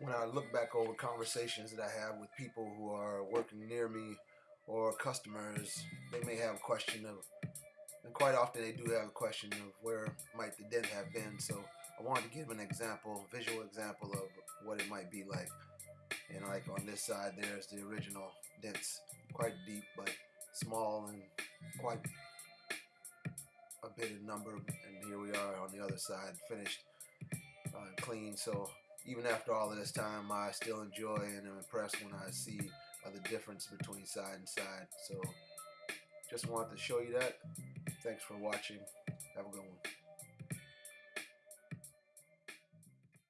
when I look back over conversations that I have with people who are working near me or customers, they may have a question of, and quite often they do have a question of where might the dent have been. So I wanted to give an example, visual example of what it might be like. And like on this side, there's the original dents, quite deep, but small and quite a bit of number. And here we are on the other side, finished uh, clean. So even after all of this time, I still enjoy and am impressed when I see uh, the difference between side and side. So just wanted to show you that. Thanks for watching. Have a good one.